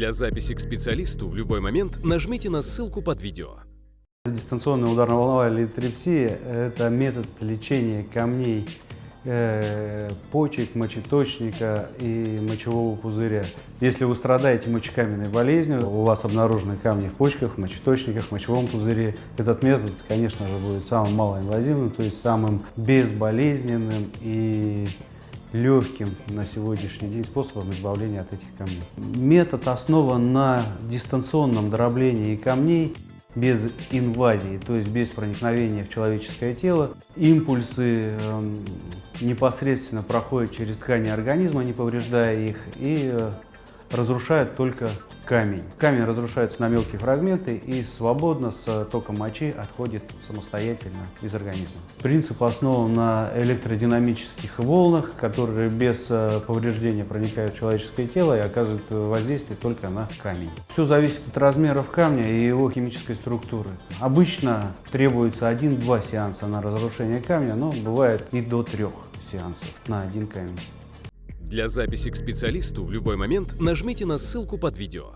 Для записи к специалисту в любой момент нажмите на ссылку под видео. Дистанционная ударно-волновая литрепсия – это метод лечения камней э, почек, мочеточника и мочевого пузыря. Если вы страдаете мочекаменной болезнью, у вас обнаружены камни в почках, в мочеточниках, в мочевом пузыре, этот метод, конечно же, будет самым малоинвазивным, то есть самым безболезненным и легким на сегодняшний день способом избавления от этих камней. Метод основан на дистанционном дроблении камней без инвазии, то есть без проникновения в человеческое тело. Импульсы э, непосредственно проходят через ткани организма, не повреждая их, и э, разрушают только камень. Камень разрушается на мелкие фрагменты и свободно с током мочи отходит самостоятельно из организма. Принцип основан на электродинамических волнах, которые без э, повреждения проникают в человеческое тело и оказывают воздействие только на камень. Все зависит от размеров камня и его химической структуры. Обычно требуется один-два сеанса на разрушение камня, но бывает и до трех сеансов на один камень. Для записи к специалисту в любой момент нажмите на ссылку под видео.